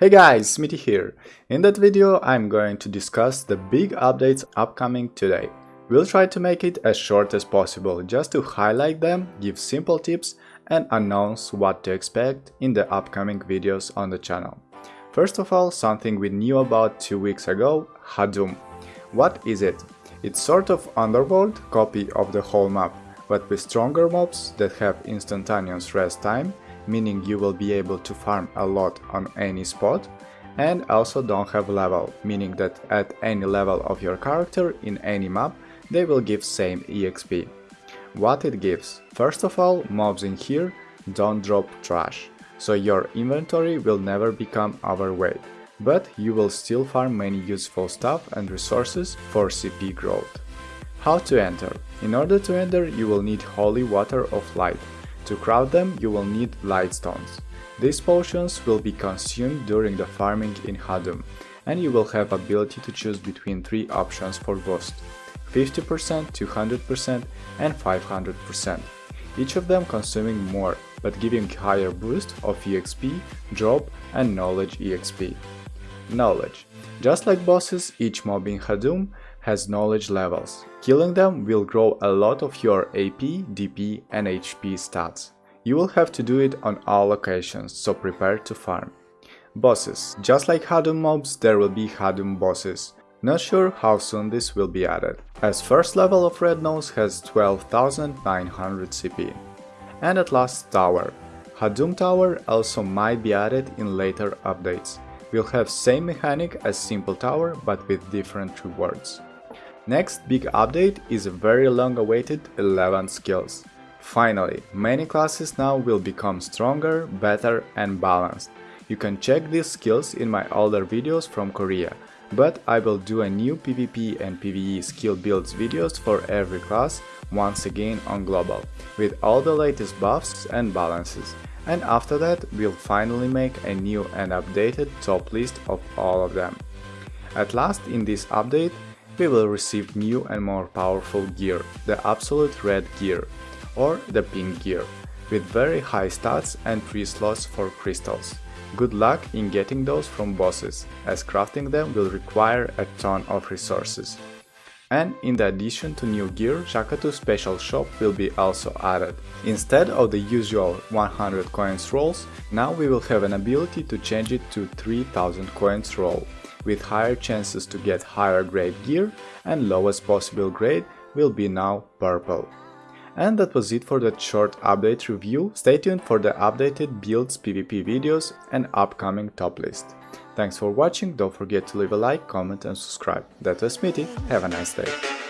Hey guys, Smitty here. In that video I'm going to discuss the big updates upcoming today. We'll try to make it as short as possible just to highlight them, give simple tips and announce what to expect in the upcoming videos on the channel. First of all, something we knew about two weeks ago, Hadum. What is it? It's sort of underworld copy of the whole map, but with stronger mobs that have instantaneous rest time meaning you will be able to farm a lot on any spot, and also don't have level, meaning that at any level of your character in any map, they will give same EXP. What it gives? First of all, mobs in here don't drop trash, so your inventory will never become overweight, but you will still farm many useful stuff and resources for CP growth. How to enter? In order to enter, you will need Holy Water of Light, to craft them, you will need Lightstones. These potions will be consumed during the farming in Hadum, and you will have ability to choose between three options for boost 50%, 200% and 500%, each of them consuming more, but giving higher boost of EXP, drop and knowledge EXP. Knowledge. Just like bosses, each mob in Hadum has knowledge levels. Killing them will grow a lot of your AP, DP and HP stats. You will have to do it on all locations, so prepare to farm. Bosses. Just like Hadum mobs, there will be Hadum bosses. Not sure how soon this will be added, as first level of Red Nose has 12,900 CP. And at last Tower. Hadum Tower also might be added in later updates. We'll have same mechanic as Simple Tower but with different rewards. Next big update is a very long awaited 11 skills. Finally, many classes now will become stronger, better and balanced. You can check these skills in my older videos from Korea, but I will do a new PvP and PvE skill builds videos for every class once again on global, with all the latest buffs and balances. And after that, we'll finally make a new and updated top list of all of them. At last, in this update, we will receive new and more powerful gear, the Absolute Red Gear, or the Pink Gear, with very high stats and free slots for crystals. Good luck in getting those from bosses, as crafting them will require a ton of resources. And in the addition to new gear, Jackatu Special Shop will be also added. Instead of the usual 100 coins rolls, now we will have an ability to change it to 3000 coins roll with higher chances to get higher grade gear and lowest possible grade will be now purple. And that was it for that short update review, stay tuned for the updated builds PvP videos and upcoming top list. Thanks for watching, don't forget to leave a like, comment and subscribe. That was Smitty, have a nice day.